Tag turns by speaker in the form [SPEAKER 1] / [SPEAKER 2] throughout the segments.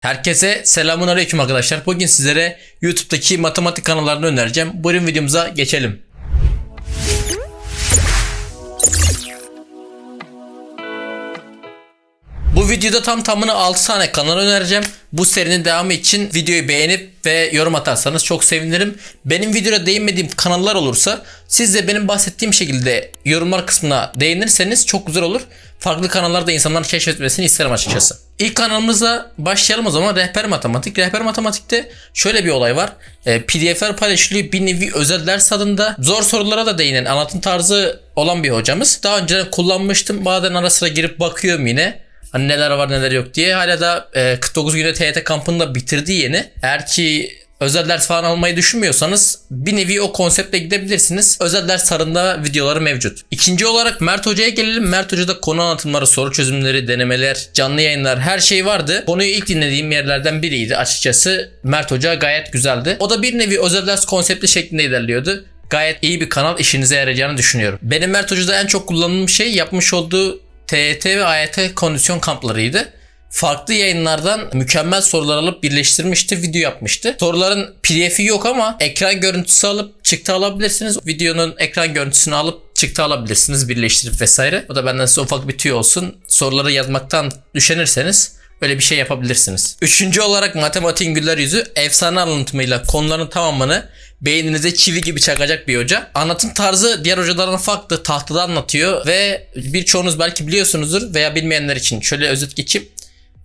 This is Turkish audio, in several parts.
[SPEAKER 1] Herkese selamun aleyküm arkadaşlar. Bugün sizlere YouTube'daki matematik kanallarını önereceğim. Buyurun videomuza geçelim. Bu videoda tam tamına 6 tane kanal önereceğim. Bu serinin devamı için videoyu beğenip ve yorum atarsanız çok sevinirim. Benim videoda değinmediğim kanallar olursa siz de benim bahsettiğim şekilde yorumlar kısmına değinirseniz çok güzel olur. Farklı kanallarda insanların keşfetmesini isterim açıkçası. İlk kanalımıza başlayalım o zaman Rehber Matematik. Rehber Matematik'te şöyle bir olay var. E, PDF'ler paylaşılıyor bir nevi özel ders tadında. Zor sorulara da değinen anlatım tarzı olan bir hocamız. Daha önce kullanmıştım. Bazen ara sıra girip bakıyorum yine. Hani neler var neler yok diye. Hala da e, 49 günde TYT kampını da bitirdi yeni. Eğer ki özel ders falan almayı düşünmüyorsanız bir nevi o konseptle gidebilirsiniz. Özel ders sarında videoları mevcut. İkinci olarak Mert Hoca'ya gelelim. Mert Hoca'da konu anlatımları, soru çözümleri, denemeler, canlı yayınlar her şey vardı. Konuyu ilk dinlediğim yerlerden biriydi açıkçası. Mert Hoca gayet güzeldi. O da bir nevi özel ders konsepti şeklinde ilerliyordu gayet iyi bir kanal işinize yarayacağını düşünüyorum. Benim Mert Hoca'da en çok kullandığım şey yapmış olduğu TET ve AYT kondisyon kamplarıydı. Farklı yayınlardan mükemmel sorular alıp birleştirmişti, video yapmıştı. Soruların PDF'i yok ama ekran görüntüsü alıp çıktı alabilirsiniz. Videonun ekran görüntüsünü alıp çıktı alabilirsiniz birleştirip vesaire. O da benden size ufak bir tüy olsun. Soruları yazmaktan düşenirseniz Böyle bir şey yapabilirsiniz. Üçüncü olarak matematiğin güler yüzü efsane anlatımıyla konuların tamamını beyninize çivi gibi çakacak bir hoca. Anlatım tarzı diğer hocalardan farklı. Tahtada anlatıyor ve birçoğunuz belki biliyorsunuzdur veya bilmeyenler için şöyle özet geçeyim.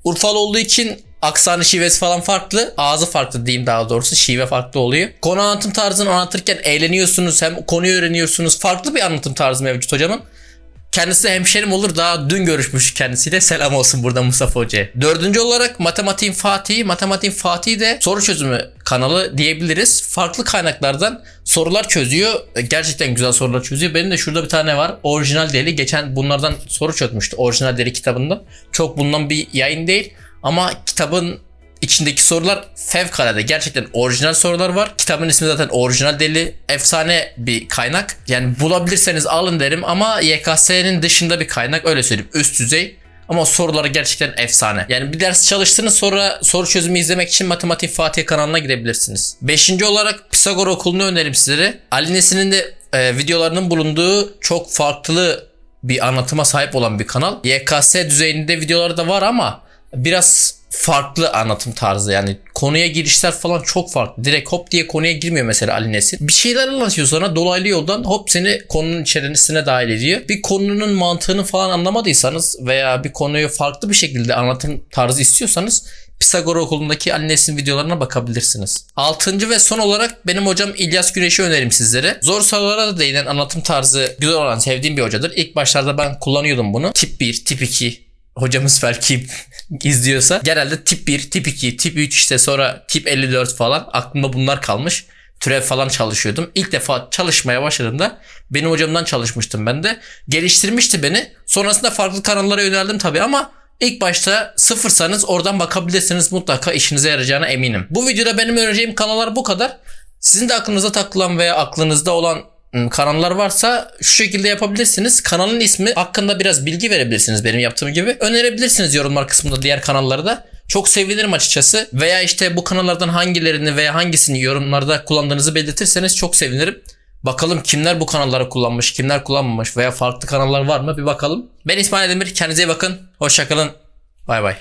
[SPEAKER 1] Urfalı olduğu için aksanı şivesi falan farklı. Ağzı farklı diyeyim daha doğrusu. Şive farklı oluyor. Konu anlatım tarzını anlatırken eğleniyorsunuz. Hem konuyu öğreniyorsunuz. Farklı bir anlatım tarzı mevcut hocamın. Kendisi hemşerim olur daha dün görüşmüş kendisiyle selam olsun burada Mustafa Hoca'ya. Dördüncü olarak Matematiğin Fatih'i. Matematiğin Fatih'i de soru çözümü kanalı diyebiliriz. Farklı kaynaklardan sorular çözüyor. Gerçekten güzel sorular çözüyor. Benim de şurada bir tane var. Orijinal deli. Geçen bunlardan soru çözmüştü. Orijinal deli kitabından. Çok bundan bir yayın değil. Ama kitabın içindeki sorular fevkalade. Gerçekten orijinal sorular var. Kitabın ismi zaten orijinal deli. Efsane bir kaynak. Yani bulabilirseniz alın derim ama YKS'nin dışında bir kaynak öyle söyleyeyim. Üst düzey. Ama soruları gerçekten efsane. Yani bir ders çalıştınız sonra soru çözümü izlemek için Matematik Fatih kanalına gidebilirsiniz. Beşinci olarak Pisagor okulunu öneririm sizlere. Ali Nesin'in de e, videolarının bulunduğu çok farklı bir anlatıma sahip olan bir kanal. YKS düzeyinde videoları da var ama biraz farklı anlatım tarzı yani konuya girişler falan çok farklı. Direkt hop diye konuya girmiyor mesela Ali Nesin. Bir şeyler anlatıyor sana dolaylı yoldan hop seni konunun içerisine dahil ediyor. Bir konunun mantığını falan anlamadıysanız veya bir konuyu farklı bir şekilde anlatım tarzı istiyorsanız Pisagor okulundaki Ali Nesin videolarına bakabilirsiniz. Altıncı ve son olarak benim hocam İlyas Güneş'i önerim sizlere. Zor sorulara da değinen anlatım tarzı güzel olan sevdiğim bir hocadır. İlk başlarda ben kullanıyordum bunu. Tip 1, tip 2, hocamız belki izliyorsa genelde tip 1, tip 2, tip 3 işte sonra tip 54 falan aklımda bunlar kalmış. Türev falan çalışıyordum. İlk defa çalışmaya başladığımda benim hocamdan çalışmıştım ben de. Geliştirmişti beni. Sonrasında farklı kanallara yöneldim tabii ama ilk başta sıfırsanız oradan bakabilirsiniz mutlaka işinize yarayacağına eminim. Bu videoda benim önereceğim kanallar bu kadar. Sizin de aklınıza takılan veya aklınızda olan kanallar varsa şu şekilde yapabilirsiniz. Kanalın ismi hakkında biraz bilgi verebilirsiniz benim yaptığım gibi. Önerebilirsiniz yorumlar kısmında diğer kanalları da. Çok sevinirim açıkçası. Veya işte bu kanallardan hangilerini veya hangisini yorumlarda kullandığınızı belirtirseniz çok sevinirim. Bakalım kimler bu kanalları kullanmış, kimler kullanmamış veya farklı kanallar var mı bir bakalım. Ben İsmail Demir. Kendinize iyi bakın. Hoşçakalın. Bay bay.